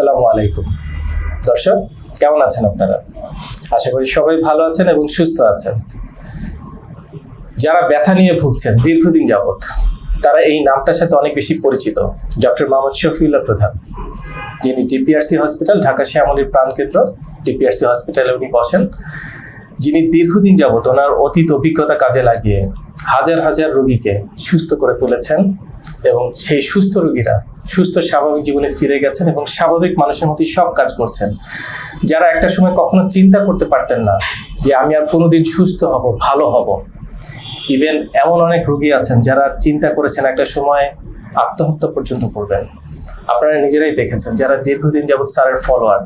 আসসালামু আলাইকুম। দর্শক, কেমন আছেন আপনারা? আশা করি সবাই ভালো আছেন এবং সুস্থ আছেন। যারা ব্যথা নিয়ে ভুগছেন দীর্ঘদিন যাবৎ, তারা এই নামটার সাথে অনেক বেশি পরিচিত। ডক্টর মোহাম্মদ শফিউল্লাহ প্রধান, যিনি ডিপিআরসি হসপিটাল, ঢাকা শ্যামলীর প্রাণকেন্দ্র ডিপিআরসি হসপিটালে উনি বসেন, যিনি দীর্ঘদিন যাবৎ ওনার অতীত অভিজ্ঞতা কাজে লাগিয়ে হাজার হাজার রোগীকে সুস্থ করে তুলেছেন এবং সেই সুস্থ রোগীরা সুস্থ, স্বাভাবিক জীবনে ফিরে গেছেন এবং স্বাভাবিক মানুষের মধ্যে সব কাজ করছেন। যারা একটা সময় কখনো চিন্তা করতে পারতেন না যে আমি আর কোনোদিন সুস্থ হব, ভালো হব। ইভেন এমন অনেক রোগী আছেন যারা চিন্তা করেছেন একটা সময় আত্মহত্যা পর্যন্ত করবেন। আপনারা নিজেরাই দেখেছেন যারা দীর্ঘদিন যাবৎ স্যারের ফলোয়ার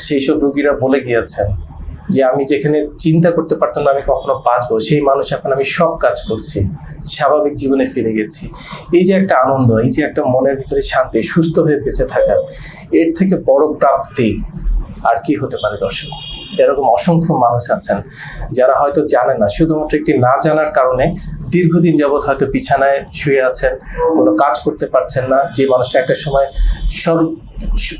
সেই সব রুগীরা বলে গিয়েছেন যে আমি যেখানে চিন্তা করতে পারতাম না, আমি কখনো বাঁচবো। সেই মানুষ এখন আমি সব কাজ করছি। স্বাভাবিক জীবনে ফিরে গেছি। এই যে একটা আনন্দ, এই যে একটা মনের ভিতরে শান্তি, সুস্থ হয়ে বেঁচে থাকা, এর থেকে বড় প্রাপ্তি আর কি হতে পারে দর্শক? এরকম অসংখ্য মানুষ আছেন যারা হয়তো জানে না, শুধুমাত্র একটি না জানার কারণে দীর্ঘদিন যাবৎ হয়তো বিছানায় শুয়ে আছেন, কোনো কাজ করতে পারছেন না, যে মানুষটা একটা সময় সর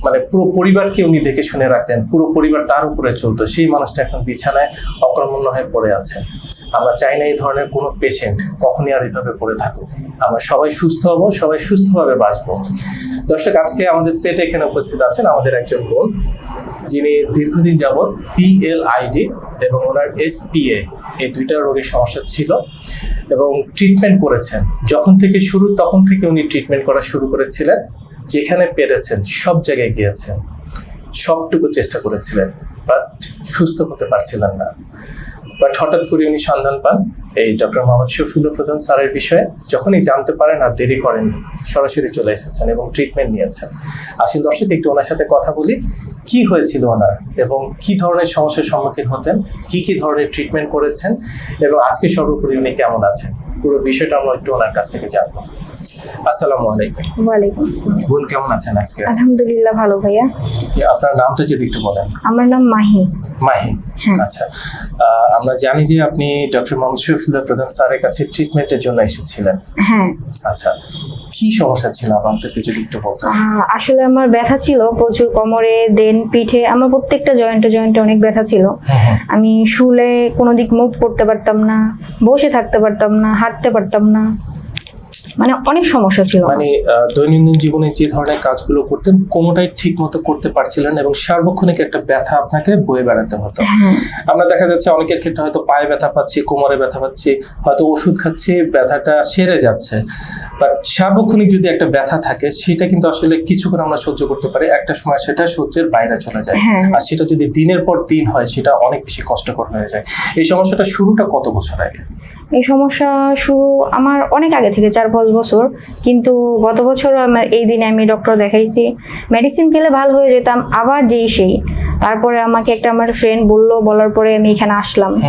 মানে পুরো পরিবারকে উনি দেখে শুনে রাখতেন, পুরো পরিবার তার উপরে চলতো, সেই মানুষটা এখন বিছানায় অকর্মণ্য হয়ে পড়ে আছে। আমরা চাই না এই ধরনের কোনো পেশেন্ট কখনই আর এইভাবে পড়ে থাকুক। আমরা সবাই সুস্থ হব, সবাই সুস্থভাবে বাঁচবো। দর্শক, আজকে আমাদের সেট এখানে উপস্থিত আছেন আমাদের একজন বোন, যিনি দীর্ঘদিন যাবৎ পিএলআইডি এবং ওনার এসপিএ এই দুইটা রোগের সমস্যা ছিল এবং ট্রিটমেন্ট করেছেন। যখন থেকে শুরু, তখন থেকে উনি ট্রিটমেন্ট করা শুরু করেছিলেন। যেখানে পেরেছেন, সব জায়গায় গিয়েছেন, সবটুকু চেষ্টা করেছিলেন বাট সুস্থ হতে পারছিলেন না। বাট হঠাৎ করে উনি সন্ধান পান এই ডক্টর মোহাম্মদ শফিউল্লাহ প্রধান স্যারের বিষয়ে। যখনই জানতে পারেন আর দেরি করেননি, সরাসরি চলে এসেছেন এবং ট্রিটমেন্ট নিয়েছেন। আসলে দর্শক, একটু ওনার সাথে কথা বলি। কি হয়েছিল ওনার এবং কি ধরনের সমস্যার সম্মুখীন হতেন? কি কি ধরনের ট্রিটমেন্ট করেছেন? এবং আজকে সর্বোপরি উনি কেমন আছেন? পুরো বিষয়টা আমরা একটু ওনার কাছ থেকে জানব। আসসালামু আলাইকুম। ওয়ালাইকুম আসসালাম। বোন কেমন আছেন আজকে? আলহামদুলিল্লাহ ভালো ভাইয়া। আপনার নামটা যদি একটু বলেন। আমার নাম মাহি। মাহি? হ্যাঁ। আচ্ছা। আমরা জানি যে আপনি ডক্টর মোহাম্মদ শফিউল্লাহ প্রধান স্যারের কাছে ট্রিটমেন্টের জন্য এসেছিলেন। হ্যাঁ। আচ্ছা কি সমস্যা ছিল? আপনাদেরকে যদি একটু বলতেন। আসলে আমার ব্যথা ছিল প্রচুর কোমরে দেন পিঠে আমার প্রত্যেকটা জয়েন্টে জয়েন্টে অনেক ব্যথা ছিল। আমি শুলে কোনো দিক মুভ করতে পারতাম না বসে থাকতে পারতাম না হাঁটতে পারতাম না। মানে অনেক সমস্যা ছিল। মানে দৈনন্দিন জীবনে যে ধরনের কাজগুলো করতেন কোনোটাই ঠিক মতো করতে পারছিলেন এবং সার্বক্ষণিক একটা ব্যথা আপনাকে বয়ে বেড়াতে হতো। হ্যাঁ। আমরা দেখা যাচ্ছে অনেকের ক্ষেত্রে হয়তো পায়ে ব্যথা পাচ্ছি কোমরে ব্যথা পাচ্ছি হয়তো ওষুধ খাচ্ছি ব্যথাটা সেরে যাচ্ছে। বাট সার্বক্ষণিক যদি একটা ব্যথা থাকে সেটা কিন্তু আসলে কিছুক্ষণ আমরা সহ্য করতে পারি একটা সময় সেটা সহ্যের বাইরে চলে যায়। হ্যাঁ। আর সেটা যদি দিনের পর দিন হয় সেটা অনেক বেশি কষ্টকর হয়ে যায়। এই সমস্যাটা শুরুটা কত বছর আগে? এই সমস্যা শুরু আমার অনেক আগে থেকে চার পাঁচ বছর। কিন্তু গত বছর আমার এই দিনে আমি ডক্টর দেখাইছি। মেডিসিন খেলে ভালো হয়ে যেতাম আবার যেই সেই। তারপরে আমাকে একটা আমার ফ্রেন্ড বলল বলার পরে আমি এখানে আসলাম।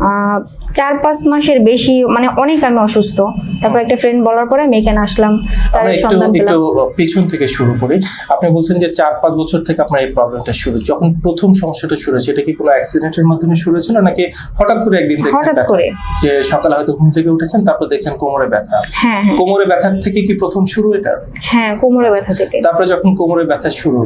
আহ, চার পাঁচ মাসের বেশি মানে অনেক আমি অসুস্থ। তারপর একটা ফ্রেন্ড বলার পরে আমি এখানে আসলাম স্যারের সন্ধান পেলাম পিছন থেকে শুরু করি। আপনি বলছেন যে চার পাঁচ বছর থেকে আপনার এই প্রবলেমটা শুরু। যখন প্রথম সমস্যাটা শুরু হয়েছে এটা কি কোনো অ্যাক্সিডেন্টের মাধ্যমে শুরু হয়েছিল নাকি হঠাৎ করে একদিন দেখছেন হঠাৎ করে। যে সকালে হয়তো ঘুম থেকে উঠেছেন তারপর দেখছেন কোমরে ব্যথা। হ্যাঁ হ্যাঁ। কোমরে ব্যথার থেকে কি প্রথম শুরু এটা? হ্যাঁ কোমরে ব্যথা থেকে। তারপরে যখন কোমরে ব্যথা শুরু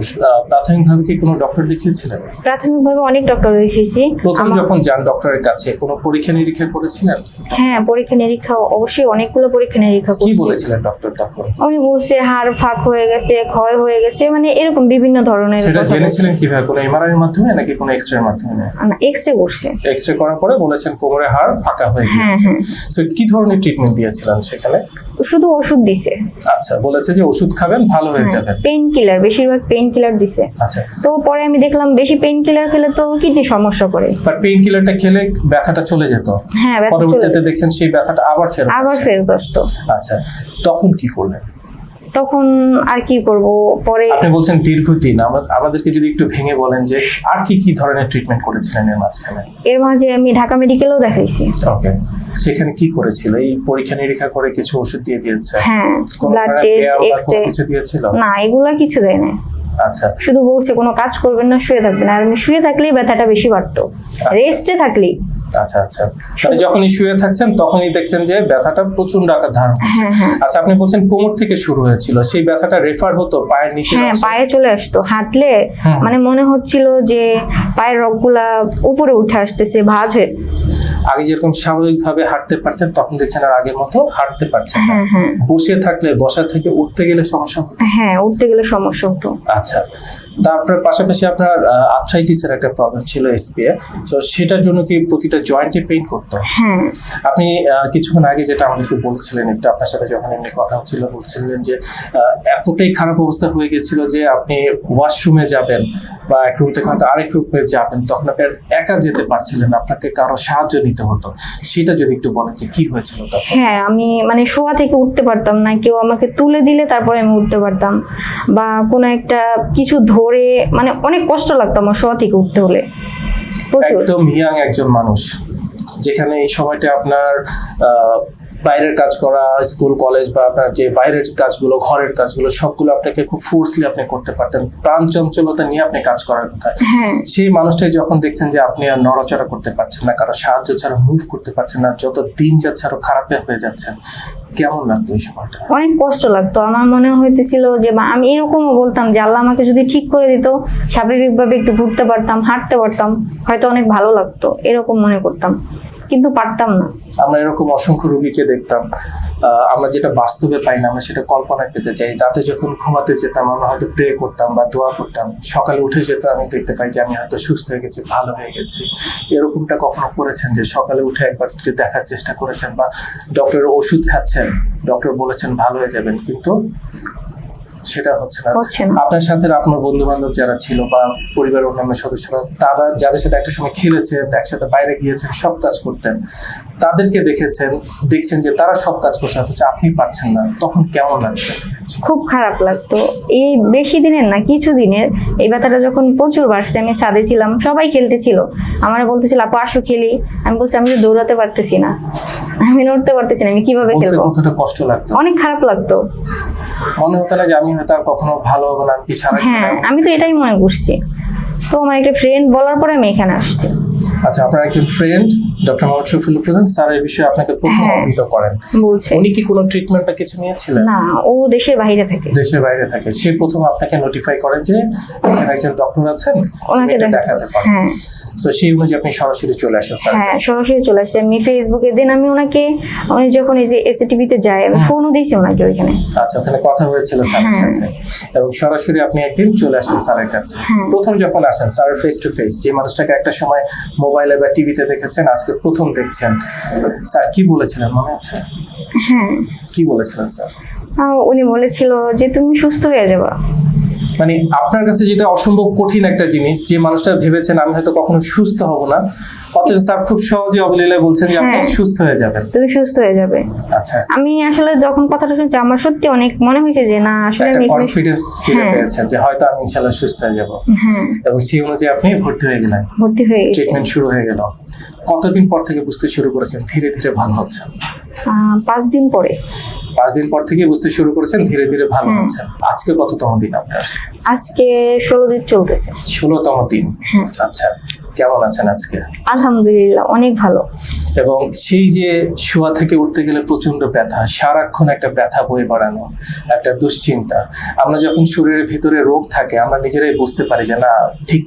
প্রাথমিকভাবে কি কোনো ডক্টর দেখিয়েছিলেন? প্রাথমিকভাবে অনেক ডক্টর দেখিয়েছি। প্রথম যখন যান ডক্টরের কাছে কোনো পরীক্ষা নিরীক্ষা করেছিলেন হ্যাঁ পরীক্ষা নিরীক্ষা অবশ্যই অনেকগুলো পরীক্ষা নিরীক্ষা কি বলেছিলেন ডক্টর তখন? উনি বলছে হাড় ফাঁক হয়ে গেছে ক্ষয় হয়ে গেছে। মানে এরকম বিভিন্ন ধরনের সেটা জেনেছিলেন কীভাবে? কোনো এমআরআই এর মাধ্যমে নাকি কোনো এক্সরে এর মাধ্যমে না রে করছে। এক্স রে করার পরে বলেছেন কোমরে হাড় ফাঁকা হয়ে গেছে হ্যাঁ। সো কি ধরনের ট্রিটমেন্ট দিয়েছিলেন সেখানে? শুধু ওষুধ দিছে। আচ্ছা বলেছে যে ওষুধ খাবেন ভালো হয়ে যাবে পেইন কিলার বেশিরভাগ পেইন কিলার দিছে। আচ্ছা। তো পরে আমি দেখলাম বেশি পেইন কিলার খেলে তো কিডনি সমস্যা করে। বাট পেইন কিলারটা খেলে ব্যথাটা চলে যেত। হ্যাঁ পরবর্তীতে দেখছেন সেই ব্যথাটা আবার ফেরত আবার ফেরত আসতো। আচ্ছা তখন কি করলেন? তখন আর কি করব? পরে আপনি বলছেন দীর্ঘদিন। আমা- আমাদেরকে যদি একটু ভেঙে বলেন যে আর কি কি ধরনের ট্রিটমেন্ট করেছিলেন এর মাঝখানে? এর মাঝে আমি ঢাকা মেডিকেলেও দেখাইছি। ওকে সেখানে কি করেছিল? এই পরীক্ষা নিরীক্ষা করে কিছু ওষুধ দিয়ে দিয়েছে। হ্যাঁ ব্লাড টেস্ট care বা এক্স রে কিছু দিয়েছিল? না এগুলা কিছু দেয় না আচ্ছা। শুধু বলছে কোনো কাজ করবেন না শুয়ে থাকবেন। আর আমি শুয়ে থাকলেই ব্যথাটা বেশি বাড়তো। রেস্টে থাকলেই। আচ্ছা আচ্ছা। মানে যখনই শুয়ে থাকছেন তখনই দেখছেন যে ব্যথাটা প্রচণ্ড আকার ধারণ করছে। হ্যাঁ হ্যাঁ। আচ্ছা আপনি বলছেন কোমর থেকে শুরু হয়েছিল। সেই ব্যথাটা রেফার হতো পায়ের নিচে হ্যাঁ পায়ে চলে আসতো। হাঁটলে মানে মনে হচ্ছিল যে পায়ের রগগুলা উপরে উঠে আসতেছে ভাঁজ হয়ে আগে যেরকম স্বাভাবিকভাবে হাঁটতে পারতেন তখন দেখছেন আর আগের মতো হাঁটতে পারছেন না। হ্যাঁ হ্যাঁ। বসে থাকলে বসা থেকে উঠতে গেলে সমস্যা হতো? হ্যাঁ উঠতে গেলে সমস্যা হতো। আচ্ছা। তারপরে পাশাপাশি আপনার আর্থ্রাইটিসের একটা প্রবলেম ছিল এসপিএ তো সেটার জন্য কি প্রতিটা জয়েন্টে পেইন করতো? হ্যাঁ। আপনি কিছুক্ষণ আগে যেটা আমাদেরকে বলছিলেন একটু আপনার সাথে যখন এমনি কথা হচ্ছিল বলছিলেন যে এতটাই খারাপ অবস্থা হয়ে গেছিল যে আপনি ওয়াশরুমে যাবেন বা এক রুম থেকে হয়তো আরেক রুমে যাবেন তখন আপনি আর একা যেতে পারছিলেন আপনাকে কারও সাহায্য নিতে হতো। সেটা যদি একটু বলেন যে কি হয়েছিল তখন? হ্যাঁ আমি মানে শোয়া থেকে উঠতে পারতাম না কেউ আমাকে তুলে দিলে তারপরে আমি উঠতে পারতাম। বা কোনো একটা কিছু ধরে মানে অনেক কষ্ট লাগতো আমার শোয়া থেকে উঠতে হলে। প্রচুর। একদম ইয়াং একজন মানুষ যেখানে এই সময়টা আপনার বাইরের কাজ করা স্কুল কলেজ বা আপনার যে বাইরের কাজগুলো ঘরের কাজগুলো সবগুলো আপনাকে খুব ফোর্সলি আপনি করতে পারতেন। প্রাণ চঞ্চলতা নিয়ে আপনি কাজ করার কথা। হ্যাঁ। সেই মানুষটাই যখন দেখছেন যে আপনি আর নড়াচড়া করতে পারছেন না কারও সাহায্য ছাড়া মুভ করতে পারছেন না যত দিন যাচ্ছে আরও খারাপে হয়ে যাচ্ছেন কেমন লাগতো এই সময়টা? অনেক কষ্ট লাগতো। আমার মনে হইতেছিল যে বা আমি এরকমও বলতাম যে আল্লাহ আমাকে যদি ঠিক করে দিত স্বাভাবিকভাবে একটু ঘুরতে পারতাম হাঁটতে পারতাম হয়তো অনেক ভালো লাগতো। এরকম মনে করতাম। কিন্তু পারতাম না। আমরা এরকম অসংখ্য রুগীকে দেখতাম। আমরা যেটা বাস্তবে পাই না, আমরা সেটা কল্পনায় পেতে চাই। রাতে যখন ঘুমাতে যেতাম, আমরা হয়তো প্রে করতাম বা দোয়া করতাম। সকালে উঠে যেত আমি দেখতে পাই যে আমি হয়তো সুস্থ হয়ে গেছি, ভালো হয়ে গেছি। এরকমটা কখনো করেছেন যে সকালে উঠে একবার দেখার চেষ্টা করেছেন বা ডক্টরের ওষুধ খাচ্ছেন ডক্টর বলেছেন ভালো হয়ে যাবেন, কিন্তু সেটা হচ্ছে না। আপনার সাথে আপনার বন্ধু বান্ধব যারা ছিল বা পরিবারের অন্যান্য সদস্যরা তারা যাদের সাথে একটা সময় খেলেছেন একসাথে বাইরে গিয়েছেন সব কাজ করতেন তাদেরকে দেখেছেন দেখছেন যে তারা সব কাজ করছেন অথচ আপনি পারছেন না। তখন কেমন লাগছে? খুব খারাপ লাগতো। এই বেশি দিনের না কিছু দিনের। এই ব্যথাটা যখন প্রচুর বাড়ছে আমি ছাদে ছিলাম সবাই খেলতেছিল আমার বলতেছিল আপু আসো খেলি। আমি বলছি আমি তো দৌড়াতে পারতেছি না। আমি নড়তে পারতেছি না আমি কীভাবে খেলব? কতটা কষ্ট লাগতো? অনেক খারাপ লাগতো। মনে হতো না যে আমি হয়তো আর কখনো ভালো হব না আমি সারা হ্যাঁ আমি তো এটাই মনে করছি। তো আমার একটা ফ্রেন্ড বলার পরে আমি এখানে আসছি। আচ্ছা আপনার একজন ফ্রেন্ড ডক্টর মোহাম্মদ শফিউল প্রধান স্যার এই বিষয়ে আপনাকে প্রথম হ্যাঁ। অবহিত করেন। উনি কি কোনো ট্রিটমেন্ট বা কিছু নিয়েছিলেন? না ও দেশের বাইরে থাকে। দেশের বাইরে থাকে। সে প্রথম আপনাকে নোটিফাই করেন যে এখানে একজন ডক্টর আছেন ওনাকে দেখাতে পারেন। হ্যাঁ। তো সেই অনুযায়ী আপনি সরাসরি চলে আসেন স্যার। হ্যাঁ সরাসরি চলে আসছে আমি ফেসবুকে দিন আমি ওনাকে উনি যখন এই যে এসিটিভিতে যায় আমি ফোনও দিয়েছি ওনাকে ওইখানে। আচ্ছা ওখানে কথা হয়েছিল স্যারের হ্যাঁ। সাথে। এবং সরাসরি আপনি একদিন চলে আসেন স্যারের কাছে। প্রথম যখন আসেন ফেস টু ফেস যে মানুষটাকে একটা সময় মোবাইলে বা টিভিতে দেখেছেন আজকে প্রথম দেখছেন। স্যার কি বলেছিলেন মনে আছে? হ্যাঁ। কি বলেছিলেন স্যার? উনি বলেছিল যে তুমি সুস্থ হয়ে যাবা। মানে আপনার কাছে যেটা অসম্ভব কঠিন একটা জিনিস যে মানুষটা ভেবেছেন আমি হয়তো কখনো সুস্থ হব না। অথচ স্যার খুব সহজে অবলীলায় বলছেন যে আপনি হ্যাঁ। সুস্থ হয়ে যাবেন। তুমি সুস্থ হয়ে যাবে। আচ্ছা। আমি আসলে যখন কথাটা শুনছি আমার সত্যি অনেক মনে হয়েছে যে না আসলে আমি কনফিডেন্স ফিরে হ্যাঁ। পেয়েছেন যে হয়তো আমি ইনশাল্লাহ সুস্থ হয়ে যাব। হ্যাঁ। এবং সেই অনুযায়ী আপনি ভর্তি হয়ে গেলেন। ভর্তি হয়ে গেছি। ট্রিটমেন্ট শুরু হয়ে গেল। কতদিন পর থেকে বুঝতে শুরু করেছেন? ধীরে ধীরে ভালো হচ্ছে। পাঁচ দিন পরে। পাঁচ দিন পর থেকে বুঝতে শুরু করেছেন ধীরে ধীরে ভালো হ্যাঁ। হচ্ছে। আজকে কততম দিন আপনার? আজকে ষোলো দিন চলতেছে। ষোলোতম দিন। হ্যাঁ। আচ্ছা কেমন আছেন আজকে? আলহামদুলিল্লাহ অনেক ভালো। এবং সেই যে শোয়া থেকে উঠতে গেলে প্রচণ্ড ব্যথা সারাক্ষণ একটা ব্যথা বয়ে বাড়ানো একটা দুশ্চিন্তা। আমরা যখন শরীরের ভিতরে রোগ থাকে আমরা নিজেরাই বুঝতে পারি যে না ঠিক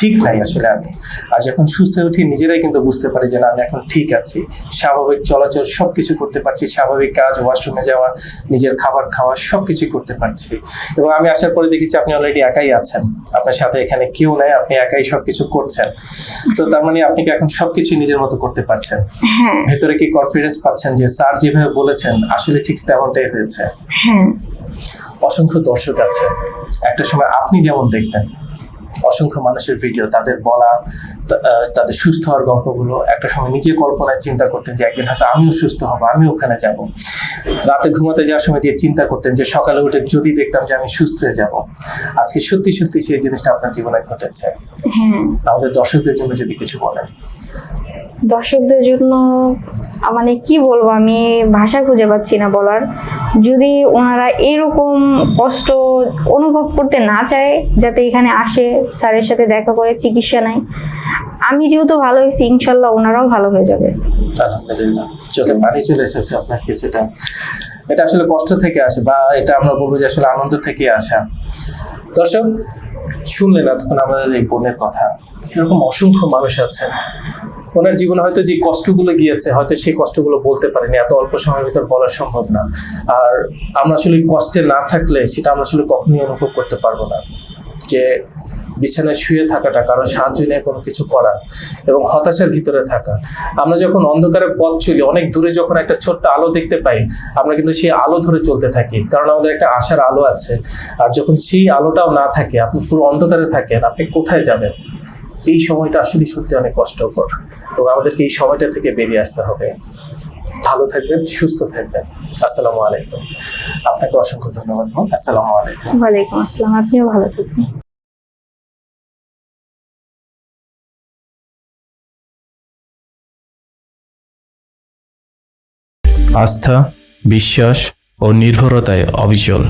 ঠিক নাই আসলে আমি। আর যখন সুস্থ উঠি নিজেরাই কিন্তু বুঝতে পারি যে না আমি এখন ঠিক আছি। স্বাভাবিক চলাচল সব কিছু করতে পারছি স্বাভাবিক কাজ ওয়াশরুমে যাওয়া নিজের খাবার খাওয়া সব কিছুই করতে পারছি। এবং আমি আসার পরে দেখেছি আপনি অলরেডি একাই আছেন। আপনার সাথে এখানে কেউ নাই আপনি একাই সব কিছু করছেন। তো তার মানে আপনি কি এখন সবকিছু নিজের মতো করতে পারছেন? হ্যাঁ। ভেতরে কি কনফিডেন্স পাচ্ছেন যে স্যার যেভাবে বলেছেন আসলে ঠিক তেমনটাই হয়েছে? হ্যাঁ। অসংখ্য দর্শক আছে একটা সময় আপনি যেমন দেখতেন অসংখ্য মানুষের ভিডিও তাদের বলা তাদের সুস্থ হওয়ার গল্পগুলো। একটা সময় নিজে কল্পনায় চিন্তা করতেন যে একদিন হয়তো আমিও সুস্থ হব আমি ওখানে যাব। রাতে ঘুমাতে যাওয়ার সময় দিয়ে চিন্তা করতেন যে সকালে উঠে যদি দেখতাম যে আমি সুস্থ হয়ে যাব। আজকে সত্যি সত্যি সেই জিনিসটা আপনার জীবনে ঘটেছে। হ্যাঁ। আমাদের দর্শকদের জন্য যদি কিছু বলেন। দর্শকদের জন্য মানে কি বলব, আমি ভাষা খুঁজে পাচ্ছি না বলার। যদি ওনারা এরকম কষ্ট অনুভব করতে না চায়, যাতে এখানে আসে, স্যারের সাথে দেখা করে চিকিৎসা নেয়, আমি যেহেতু ভালো হয়েছি, ইনশাল্লাহ ওনারাও ভালো হয়ে যাবে। আলহামদুলিল্লাহ। চলে এসেছে আপনার কিছুটা এটা আসলে কষ্ট থেকে আসে বা এটা আমরা বলব যে আসলে আনন্দ থেকে আসা। দর্শক, শুনলেন এতক্ষণ আমাদের এই বোনের কথা। এরকম অসংখ্য মানুষ আছে ওনার জীবনে হয়তো যে কষ্টগুলো গিয়েছে, হয়তো সেই কষ্টগুলো বলতে পারেনি, এত অল্প সময়ের ভিতর বলা সম্ভব না। আর আমরা আসলে কষ্টে না থাকলে সেটা আমরা আসলে কখনই অনুভব করতে পারব না। যে বিছানায় শুয়ে থাকাটা, কারও সাহায্য নিয়ে কোনো কিছু করা এবং হতাশার ভিতরে থাকা। আমরা যখন অন্ধকারে পথ চলি, অনেক দূরে যখন একটা ছোট্ট আলো দেখতে পাই, আমরা কিন্তু সেই আলো ধরে চলতে থাকি, কারণ আমাদের একটা আশার আলো আছে। আর যখন সেই আলোটাও না থাকে, আপনি পুরো অন্ধকারে থাকেন, আপনি কোথায় যাবেন? এই সময়টা আসলে সত্যি অনেক কষ্টকর। এবং আমাদেরকে এই সময়টা থেকে বেরিয়ে আসতে হবে। ভালো থাকবেন সুস্থ থাকবেন। আসসালামু আলাইকুম। আপনাকে অসংখ্য ধন্যবাদ। আসসালামু আলাইকুম। ওয়ালাইকুম আসসালাম। আপনিও ভালো থাকবেন। আস্থা বিশ্বাস ও নির্ভরতায় অবিচল।